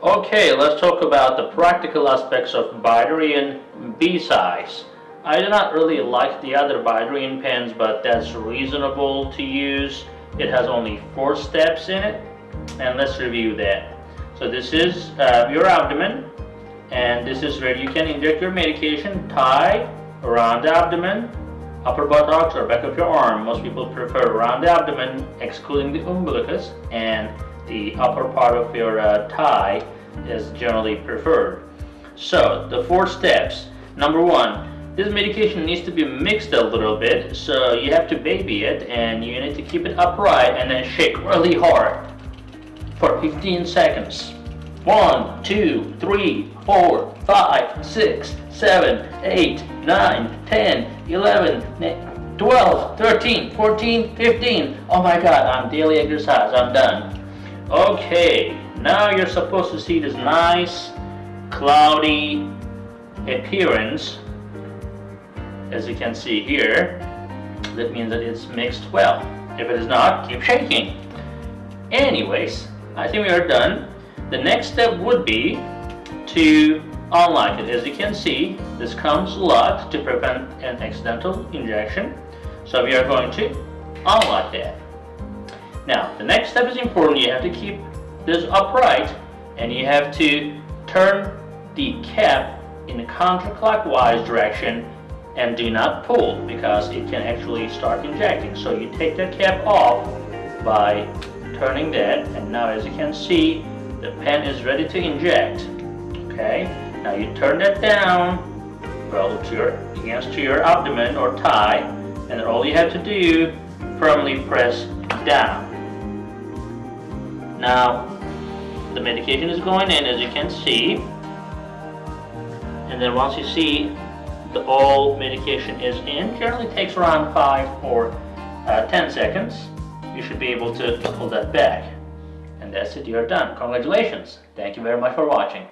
Okay, let's talk about the practical aspects of Bydureon BCise. I do not really like the other Bydureon pens, but that's reasonable to use. It has only four steps in it, and let's review that. So this is uh, your abdomen, and this is where you can inject your medication, tie around the abdomen, upper buttocks or back of your arm. Most people prefer around the abdomen, excluding the umbilicus, and the upper part of your uh, thigh is generally preferred. So the four steps. Number one, this medication needs to be mixed a little bit, so you have to baby it and you need to keep it upright and then shake really hard for 15 seconds. One, two, three, four, five, six, seven, eight, nine, ten, eleven, twelve, thirteen, fourteen, fifteen. Oh my god, I'm daily exercise, I'm done. Okay, now you're supposed to see this nice cloudy appearance. As you can see here that means that it's mixed well. If it is not keep shaking. Anyways I think we are done. The next step would be to unlock it. As you can see this comes locked to prevent an accidental injection. So we are going to unlock that now, the next step is important. You have to keep this upright and you have to turn the cap in a counterclockwise direction and do not pull because it can actually start injecting. So you take the cap off by turning that and now as you can see the pen is ready to inject. Okay, now you turn that down well to your, against to your abdomen or thigh and all you have to do firmly press down. Now, the medication is going in as you can see. And then once you see the all medication is in, generally takes around 5 or uh, 10 seconds, you should be able to pull that back. And that's it, you're done. Congratulations. Thank you very much for watching.